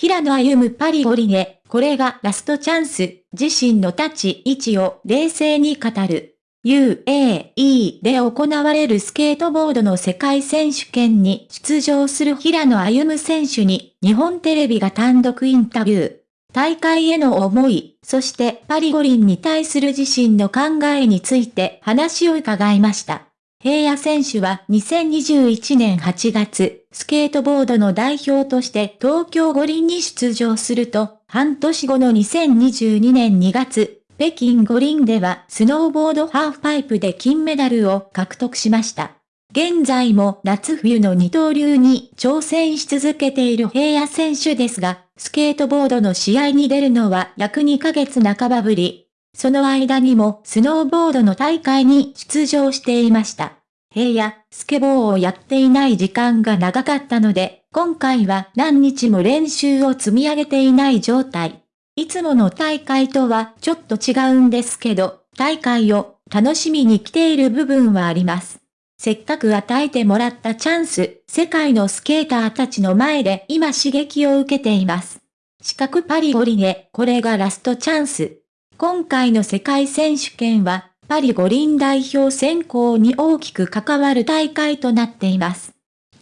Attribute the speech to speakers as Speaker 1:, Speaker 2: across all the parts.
Speaker 1: 平野歩夢パリ五輪へ、これがラストチャンス、自身の立ち位置を冷静に語る。UAE で行われるスケートボードの世界選手権に出場する平野歩夢選手に日本テレビが単独インタビュー。大会への思い、そしてパリ五輪に対する自身の考えについて話を伺いました。平野選手は2021年8月、スケートボードの代表として東京五輪に出場すると、半年後の2022年2月、北京五輪ではスノーボードハーフパイプで金メダルを獲得しました。現在も夏冬の二刀流に挑戦し続けている平野選手ですが、スケートボードの試合に出るのは約2ヶ月半ばぶり。その間にもスノーボードの大会に出場していました。平野、スケボーをやっていない時間が長かったので、今回は何日も練習を積み上げていない状態。いつもの大会とはちょっと違うんですけど、大会を楽しみに来ている部分はあります。せっかく与えてもらったチャンス、世界のスケーターたちの前で今刺激を受けています。四角パリ五輪へ、これがラストチャンス。今回の世界選手権は、パリ五輪代表選考に大きく関わる大会となっています。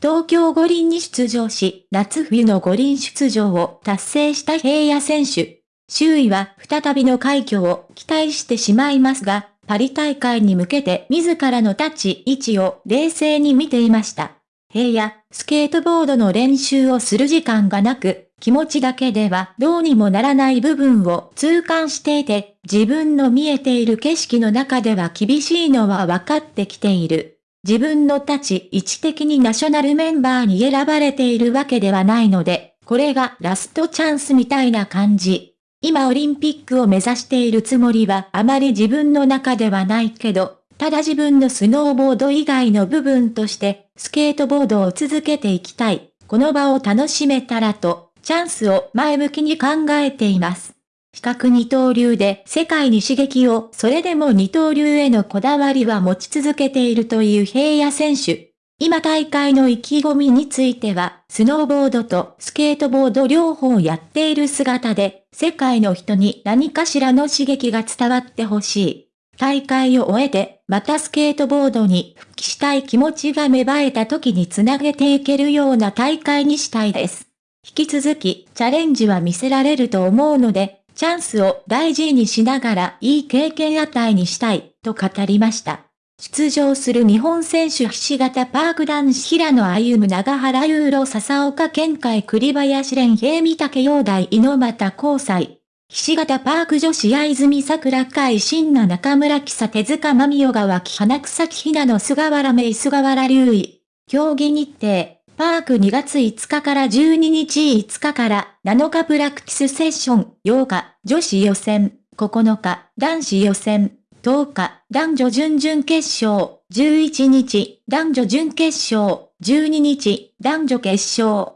Speaker 1: 東京五輪に出場し、夏冬の五輪出場を達成した平野選手。周囲は再びの快挙を期待してしまいますが、パリ大会に向けて自らの立ち位置を冷静に見ていました。平野、スケートボードの練習をする時間がなく、気持ちだけではどうにもならない部分を痛感していて、自分の見えている景色の中では厳しいのは分かってきている。自分の立ち位置的にナショナルメンバーに選ばれているわけではないので、これがラストチャンスみたいな感じ。今オリンピックを目指しているつもりはあまり自分の中ではないけど、ただ自分のスノーボード以外の部分として、スケートボードを続けていきたい。この場を楽しめたらと、チャンスを前向きに考えています。比較二刀流で世界に刺激を、それでも二刀流へのこだわりは持ち続けているという平野選手。今大会の意気込みについては、スノーボードとスケートボード両方やっている姿で、世界の人に何かしらの刺激が伝わってほしい。大会を終えて、またスケートボードに復帰したい気持ちが芽生えた時につなげていけるような大会にしたいです。引き続き、チャレンジは見せられると思うので、チャンスを大事にしながらいい経験与えにしたい、と語りました。出場する日本選手ひし形パーク男子平野歩夢長原ユーロ笹岡健海栗林蓮平見竹陽大井ノ又交際。ひし形パーク女子相泉桜海新名中村木佐手塚真美小川木花草木ひなの菅原芽菅原隆衣。競技日程。パーク2月5日から12日5日から7日プラクティスセッション8日女子予選9日男子予選10日、男女準々決勝、11日、男女準決勝、12日、男女決勝。